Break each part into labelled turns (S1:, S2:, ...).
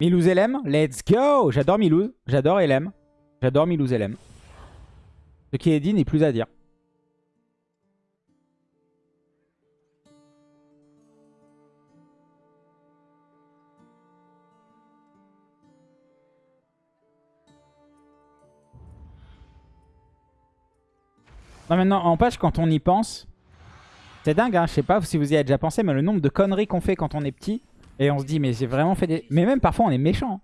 S1: Milouz LM, let's go J'adore Milouz, j'adore LM. J'adore Milouz LM. Ce qui est dit n'est plus à dire. Non, maintenant, en page, quand on y pense, c'est dingue, hein, je sais pas si vous y avez déjà pensé, mais le nombre de conneries qu'on fait quand on est petit, et on se dit, mais j'ai vraiment fait des... Mais même parfois, on est méchant.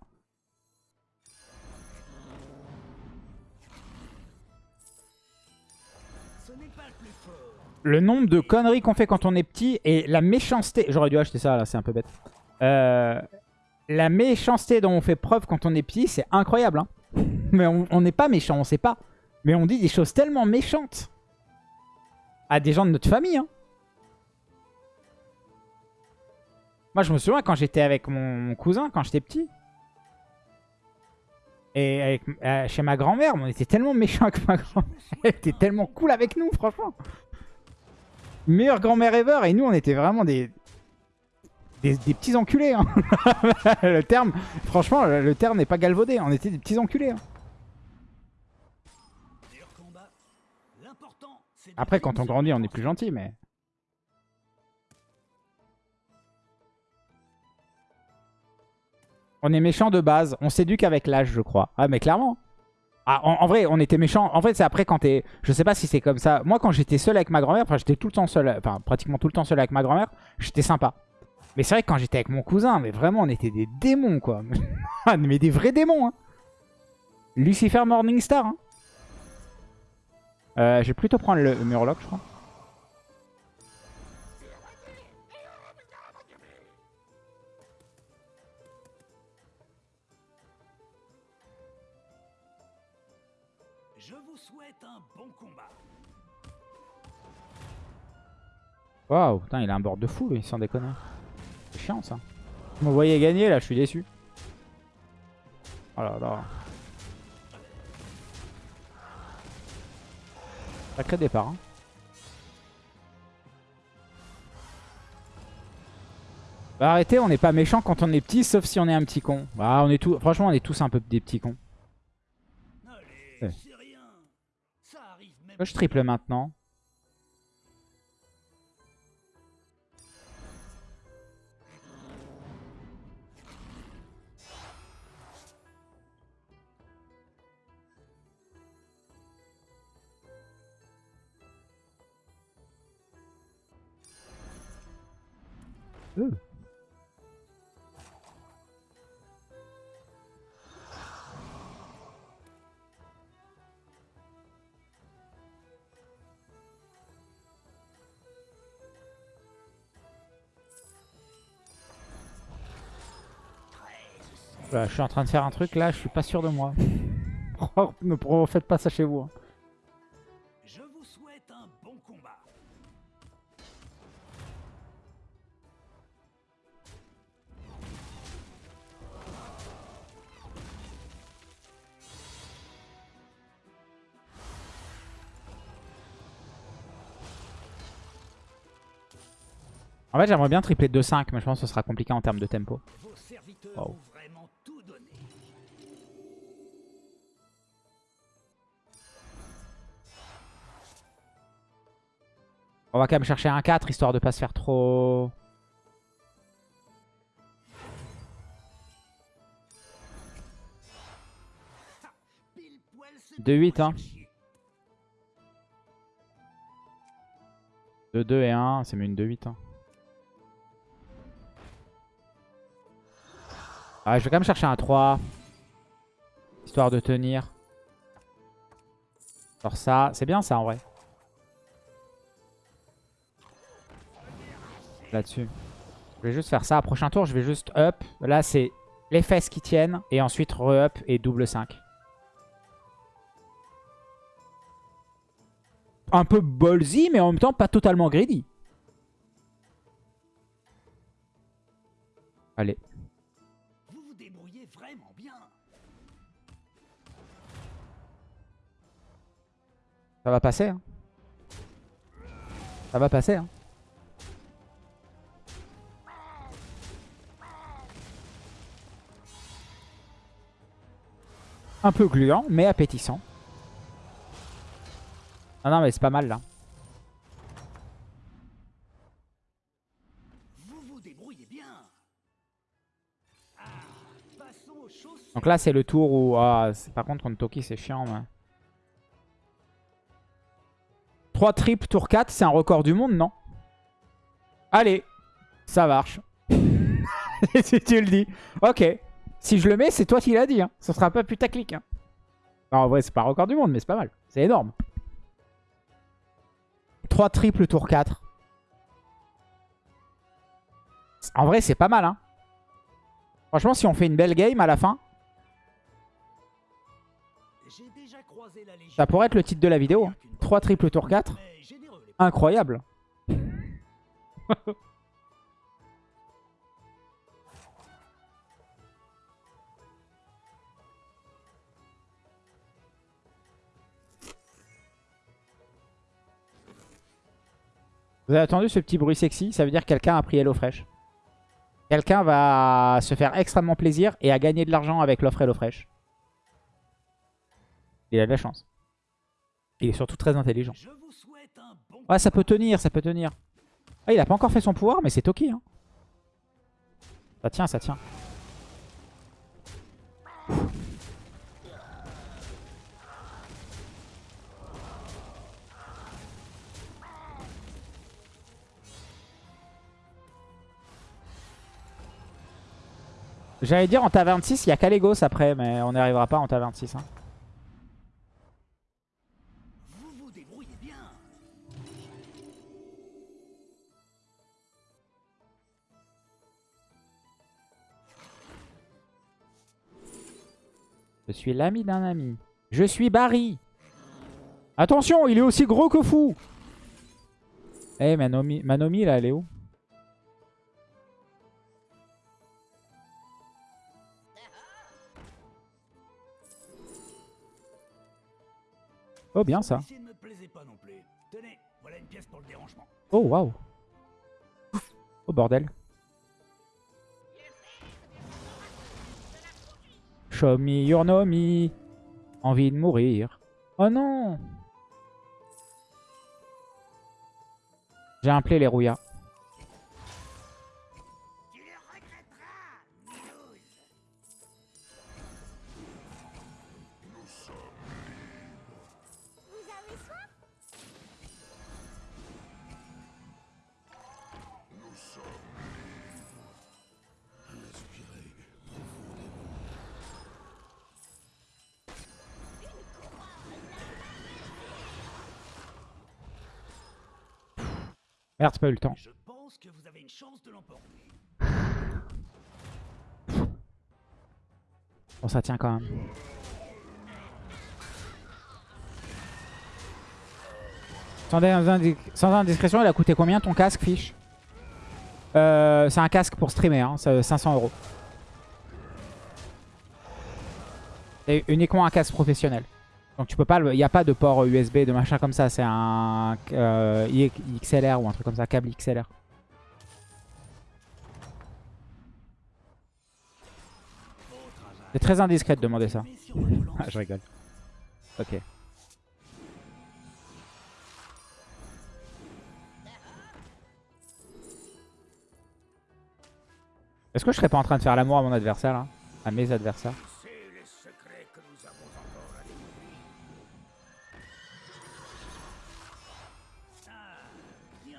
S1: Le nombre de conneries qu'on fait quand on est petit, et la méchanceté... J'aurais dû acheter ça, là, c'est un peu bête. Euh, la méchanceté dont on fait preuve quand on est petit, c'est incroyable. Hein. Mais on n'est pas méchant, on sait pas. Mais on dit des choses tellement méchantes à des gens de notre famille. Hein. Moi, je me souviens quand j'étais avec mon cousin, quand j'étais petit. Et avec, euh, chez ma grand-mère, on était tellement méchants avec ma grand-mère. Elle était tellement cool avec nous, franchement. Meilleure grand-mère ever. Et nous, on était vraiment des, des, petits enculés. Hein. le terme, franchement, le terme n'est pas galvaudé. On était des petits enculés. Hein. Après, quand on grandit, on est plus gentil, mais... On est méchant de base. On s'éduque avec l'âge, je crois. Ah, mais clairement. Ah, en, vrai, on était méchant. En fait, c'est après quand t'es... Je sais pas si c'est comme ça. Moi, quand j'étais seul avec ma grand-mère, enfin, j'étais tout le temps seul, enfin, pratiquement tout le temps seul avec ma grand-mère, j'étais sympa. Mais c'est vrai que quand j'étais avec mon cousin, mais vraiment, on était des démons, quoi. mais des vrais démons, hein. Lucifer Morningstar, hein. Euh, je vais plutôt prendre le Murloc, je crois. Waouh, putain, il a un board de fou, lui, sans déconner. C'est chiant, ça. Vous me voyez gagner, là, je suis déçu. Oh là là. Sacré départ. Hein. Bah arrêtez, on n'est pas méchant quand on est petit, sauf si on est un petit con. Bah, on est tout... Franchement, on est tous un peu des petits cons. je triple maintenant Euh. je suis en train de faire un truc là, je suis pas sûr de moi. ne faites pas ça chez vous. Hein. En fait, j'aimerais bien tripler 2-5, mais je pense que ce sera compliqué en termes de tempo. On va quand même chercher un 4, histoire de pas se faire trop... De 8 hein. 2, 2 et 1, c'est mieux une 2-8 hein. Ah, je vais quand même chercher un 3. Histoire de tenir. Alors ça, c'est bien ça en vrai. Là-dessus. Je vais juste faire ça. Prochain tour, je vais juste up. Là, c'est les fesses qui tiennent. Et ensuite re-up et double 5. Un peu ballsy, mais en même temps pas totalement greedy. Allez. Ça va passer. Hein. Ça va passer. Hein. Un peu gluant, mais appétissant. Ah non, mais c'est pas mal là.
S2: Vous vous débrouillez bien. Ah, aux.
S1: Donc là, c'est le tour où... Ah, par contre, contre Toki, c'est chiant. Mais... 3 triples, tour 4, c'est un record du monde, non? Allez, ça marche. si tu le dis. Ok. Si je le mets, c'est toi qui l'as dit. Hein. Ce sera pas putaclic. Hein. Non, en vrai, c'est pas un record du monde, mais c'est pas mal. C'est énorme. 3 triples, tour 4. En vrai, c'est pas mal. Hein. Franchement, si on fait une belle game à la fin, ça pourrait être le titre de la vidéo. 3 triples, tour 4.
S2: Mais généreux, les
S1: Incroyable. Vous avez attendu ce petit bruit sexy? Ça veut dire que quelqu'un a pris Hello Fresh. Quelqu'un va se faire extrêmement plaisir et a gagné de l'argent avec l'offre Hello Fresh. Il a de la chance. Il est surtout très intelligent. Ouais, ça peut tenir, ça peut tenir. Ah, il a pas encore fait son pouvoir, mais c'est Toki. Hein. Ça tient, ça tient. J'allais dire en taverne 6, il y a Kalégos après, mais on n'y arrivera pas en taverne 6. Hein. Je suis l'ami d'un ami. Je suis Barry. Attention, il est aussi gros que fou. Eh, Manomi, Manomi, là, elle est où? Oh, bien ça. Oh, waouh. Oh, bordel. Show me your. Envie de mourir. Oh non J'ai un les rouillas. Merde, pas eu le temps.
S2: Je pense que vous avez une chance de l'emporter.
S1: Bon, ça tient quand même. Sans, indi- sans indiscrétion, il a coûté combien ton casque, Fiche euh, C'est un casque pour streamer, hein, c'est 500 euros. C'est uniquement un casque professionnel. Donc tu peux pas, il n'y a pas de port USB, de machin comme ça. C'est un euh, XLR ou un truc comme ça, câble XLR. C'est très indiscret de demander ça. Ah, je rigole. Ok. Est-ce que je serais pas en train de faire l'amour à mon adversaire là? À mes adversaires?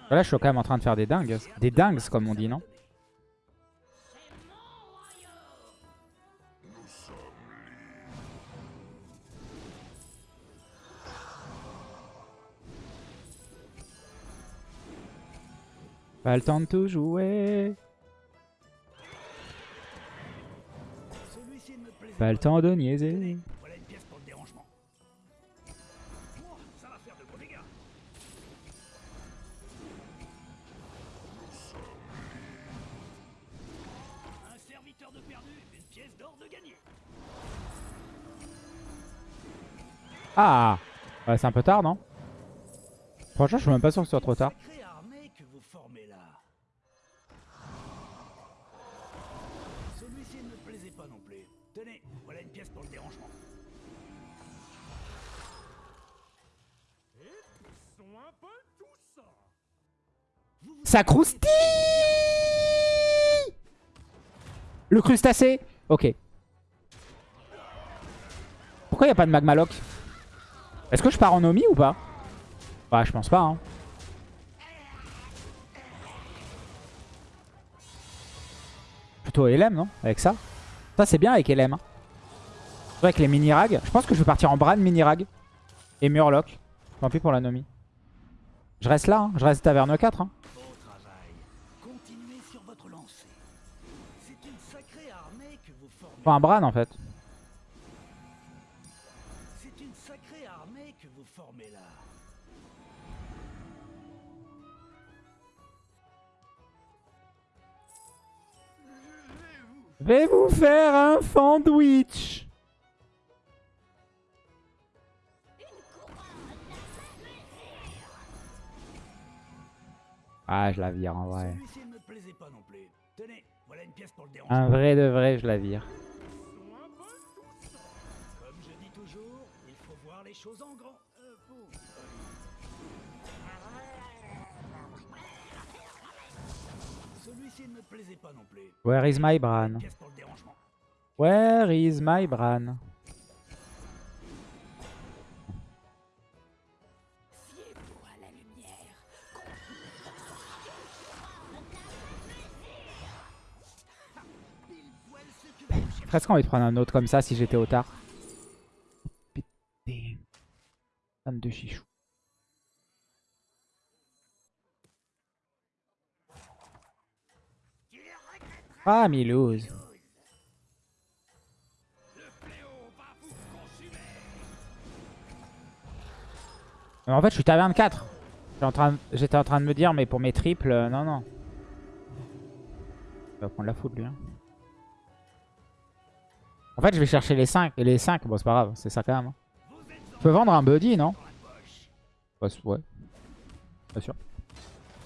S1: Là je suis quand même en train de faire des dingues. Des dingues comme on dit non Pas le temps de tout jouer. Pas le temps de niaiser. Ouais, C'est un peu tard non? Franchement je suis même pas sûr que ce soit trop tard. Ça croustille! Le crustacé! Ok. Pourquoi il a pas de magmaloc Est-ce que je pars en Omi ou pas? Bah je pense pas hein. Plutôt LM non? Avec ça? Ça c'est bien avec LM hein. Avec les mini-rags. Je pense que je vais partir en Bran mini-rag. Et Murloc. Tant pis pour la Nomi. Je reste là, hein. je reste taverne 4. Hein. Enfin un Bran en fait. Vais vous faire un sandwich. Ah, je la vire en vrai.
S2: Pour.
S1: Un vrai de vrai, je la vire.
S2: Comme je dis toujours, il faut voir les choses en grand. Euh, bon,
S1: Where is my Bran? Where is my Bran? J'ai presque envie de prendre un autre comme ça si j'étais au tard. Putain. Femme de chichou. Ah, Milouz. En fait, je suis taverne 4. J'étais en, train- de me dire, mais pour mes triples, euh, non, non. Il va prendre la foudre, lui. hein. En fait, je vais chercher les 5. Et les 5, bon, c'est pas grave, c'est ça quand même. hein. Je peux vendre un buddy, non? Ouais. Pas sûr.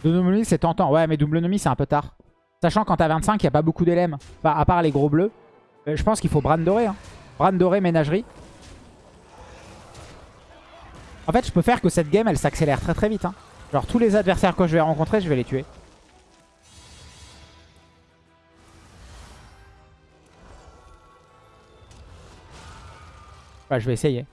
S1: Double c'est tentant. Ouais, mais double c'est un peu tard. Sachant qu'en t'as 25, il n'y a pas beaucoup d'élèves. Enfin, à part les gros bleus. Euh, je pense qu'il faut Bran doré. Hein. Doré, ménagerie. En fait, je peux faire que cette game, elle s'accélère très très vite. Hein. Genre, tous les adversaires que je vais rencontrer, je vais les tuer. Ouais, je vais essayer.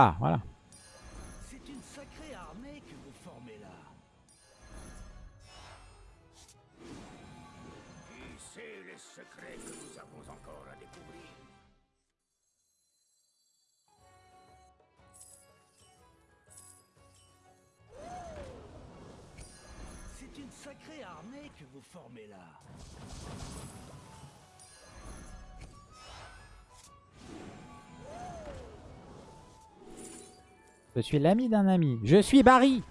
S1: Ah, voilà. Je suis l'ami d'un ami. Je suis Barry.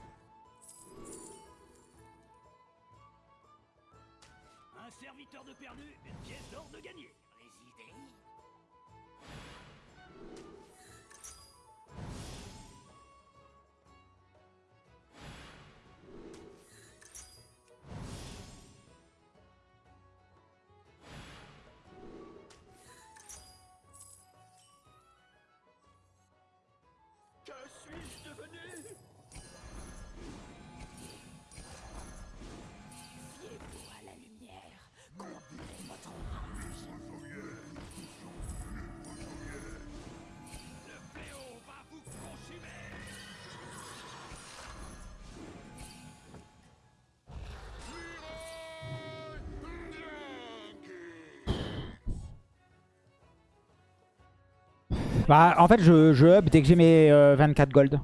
S1: Bah, en fait, je, je up dès que j'ai mes euh, 24 gold.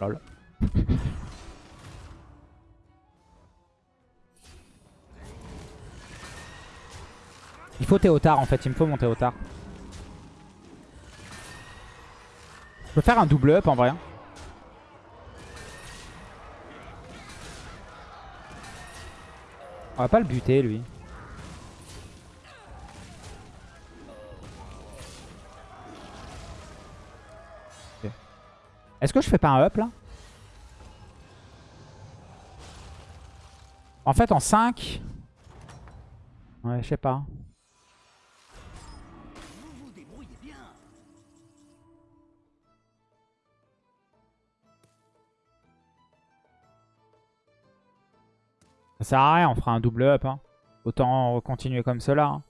S1: Lol. Il faut Théotard en fait, il me faut mon Théotard. Je peux faire un double up en vrai. hein. On va pas le buter lui. Est-ce que je fais pas un up là? En fait, en 5... Ouais, je sais pas. Ça sert à rien, on fera un double up. Hein. Autant continuer comme cela. hein.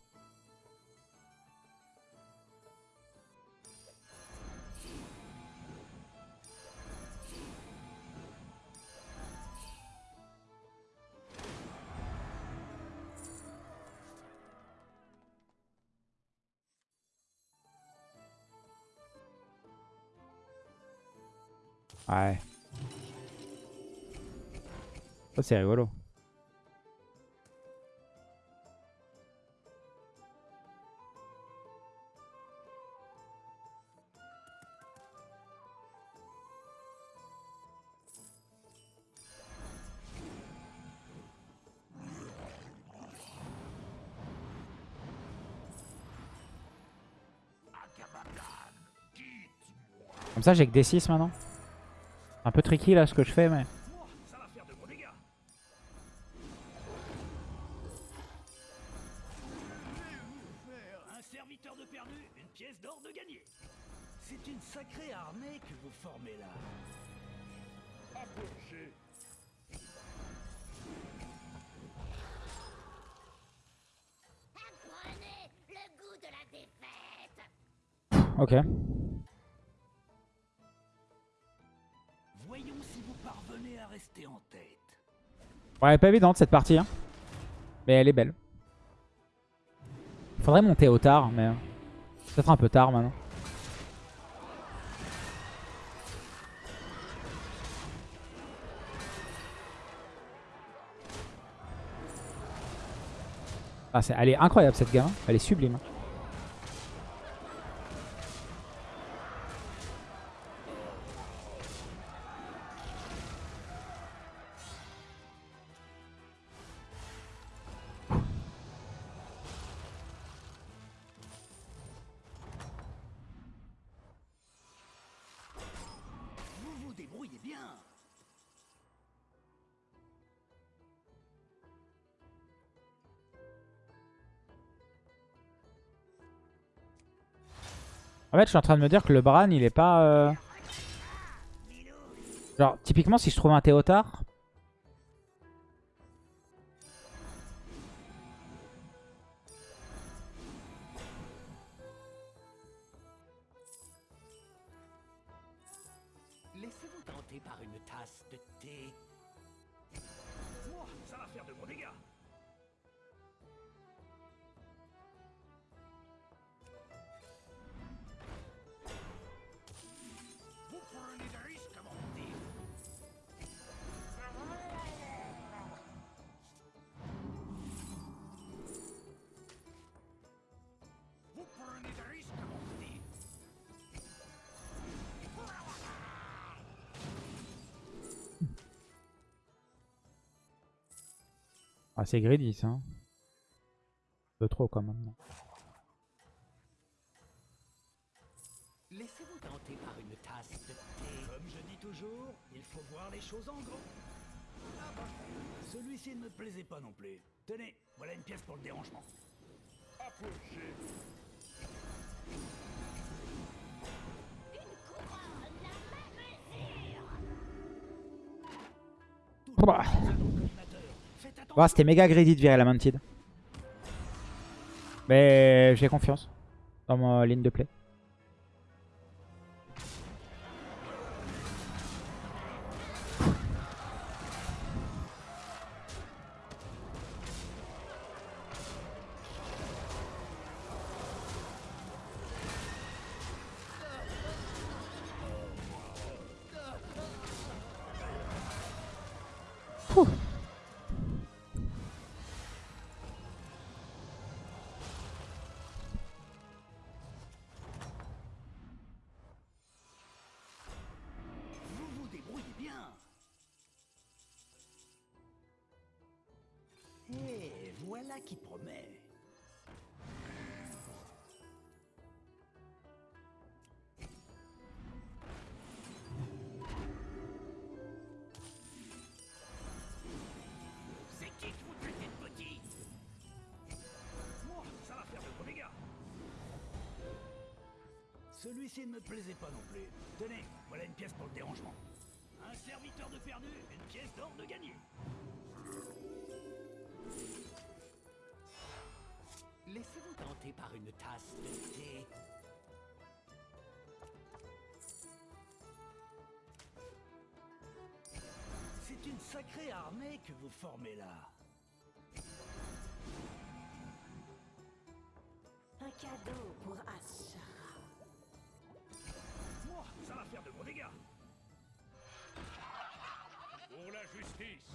S1: C'est rigolo. Comme ça j'ai que D6 maintenant. Un peu tricky là ce que je fais mais... Ouais, elle est pas évidente cette partie. Hein. Mais elle est belle. Faudrait monter au tard, mais... Peut-être un peu tard maintenant. Ah, elle est incroyable cette gamme. Elle est sublime. En fait, je suis en train de me dire que le Bran, il est pas... euh, Genre, typiquement, si je trouve un Théotard... Ah, c'est greedy, ça. hein. Un peu trop, quand même.
S2: Laissez-vous tenter par une tasse de thé. Comme je dis toujours, il faut voir les choses en. Ah bah, celui-ci ne me plaisait pas non plus. Tenez, voilà une pièce pour le dérangement. Approchez.
S3: Une couronne, la même mesure.
S1: C'était méga greedy de virer la Mantid. Mais j'ai confiance dans ma ligne de play.
S2: Voilà qui promet. C'est qui qui vous traitez petit? Moi, ça va faire de dégâts. Celui-ci ne me plaisait pas non plus. Tenez, voilà une pièce pour le dérangement. Un serviteur de perdu, une pièce d'or de gagné. Une tasse de thé. C'est une sacrée armée que vous formez là.
S3: Un cadeau pour Ashara.
S2: Moi, ça va faire de gros dégâts.
S4: Pour la justice.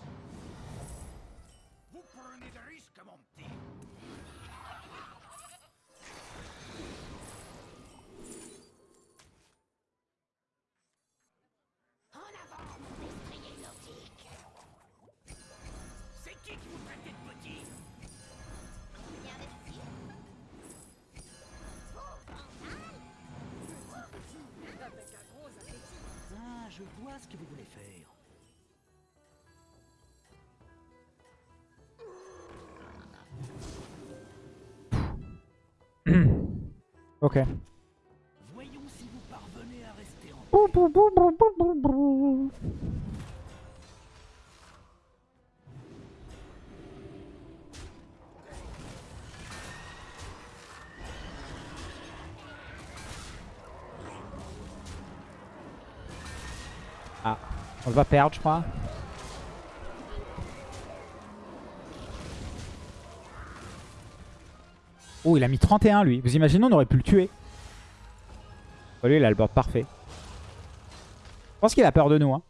S2: Vous prenez des risques, mon Ce que vous voulez faire.
S1: Ok.
S2: Voyons si vous parvenez à rester en
S1: on va perdre, je crois. Oh, il a mis 31 lui. Vous imaginez, on aurait pu le tuer. Oh, lui, il a le board parfait. Je pense qu'il a peur de nous. Hein.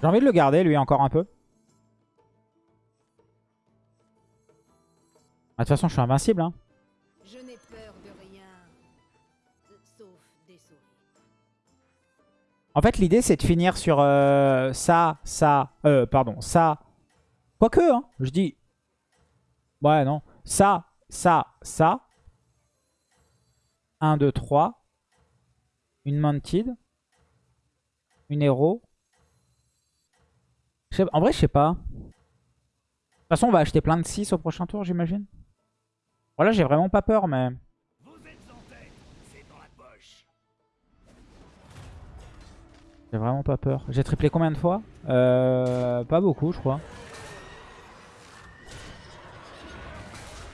S1: J'ai envie de le garder, lui, encore un peu. Ah, De toute façon, je suis invincible. Hein.
S5: Je n'ai peur de rien. Sauf des souris.
S1: En fait, l'idée, c'est de finir sur euh, ça, ça, euh, pardon, ça. Quoique, hein, je dis... Ouais, non. Ça, ça, ça. 1, 2, 3. Une Mounted. Une héros. En vrai, je sais pas. De toute façon, on va acheter plein de 6 au prochain tour, j'imagine. Voilà, j'ai vraiment pas peur, mais... J'ai vraiment pas peur. J'ai triplé combien de fois? Euh, Pas beaucoup, je crois.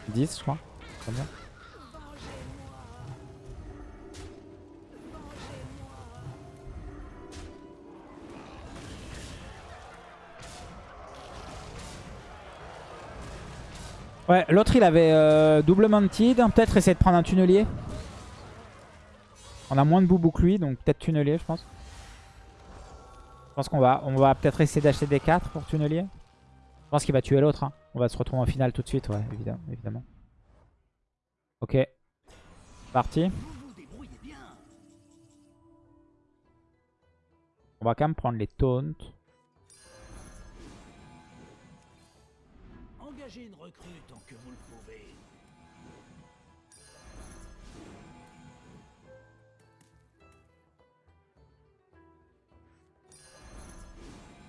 S1: 10, je crois. Très Ouais, l'autre il avait euh, double mounted. Peut-être essayer de prendre un tunnelier. On a moins de boubou que lui, donc peut-être tunnelier, je pense. Je pense qu'on va, peut-être essayer d'acheter des 4 pour tunnelier. Je pense qu'il va tuer l'autre. hein. On va se retrouver en finale tout de suite, ouais, évidemment. évidemment. Ok. Parti. On va quand même prendre les taunts.
S2: Engagez une recrue tant que vous le pouvez.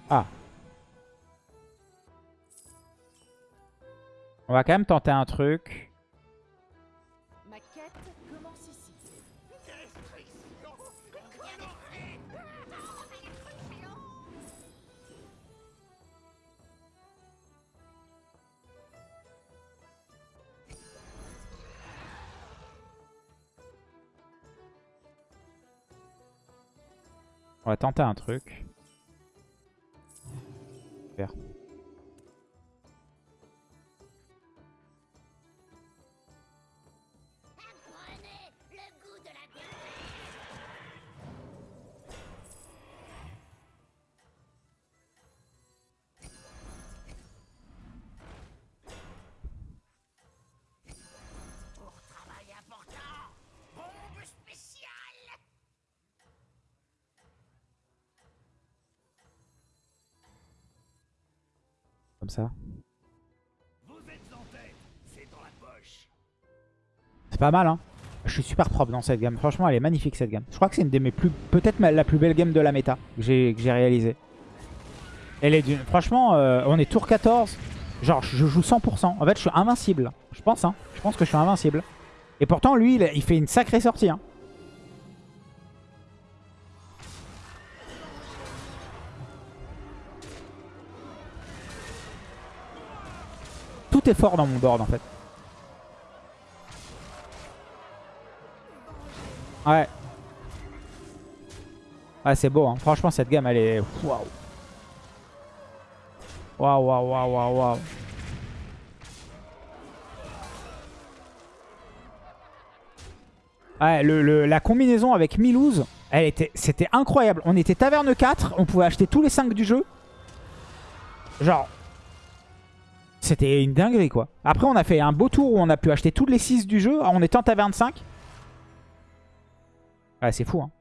S1: Ah. On va quand même tenter un truc. On va tenter un truc. Ça.
S2: C'est
S1: pas mal, hein. Je suis super propre dans cette gamme. Franchement, elle est magnifique, cette gamme. Je crois que c'est une de mes plus... Peut-être la plus belle game de la méta que j'ai réalisée. Elle est d'une... Franchement, euh, on est tour 14. Genre, je joue 100%. En fait, je suis invincible. Je pense, hein. Je pense que je suis invincible. Et pourtant, lui, il fait une sacrée sortie, hein. Fort dans mon board, en fait. Ouais. Ouais, c'est beau. Hein. Franchement, cette gamme, elle est... Waouh. Waouh, waouh, waouh, waouh, waouh. Ouais, le, le- la combinaison avec Milouz, elle était, c'était incroyable. On était taverne 4, on pouvait acheter tous les 5 du jeu. Genre, c'était une dinguerie, quoi. Après, on a fait un beau tour où on a pu acheter tous les 6 du jeu en étant taverne 5. Ouais, c'est fou, hein.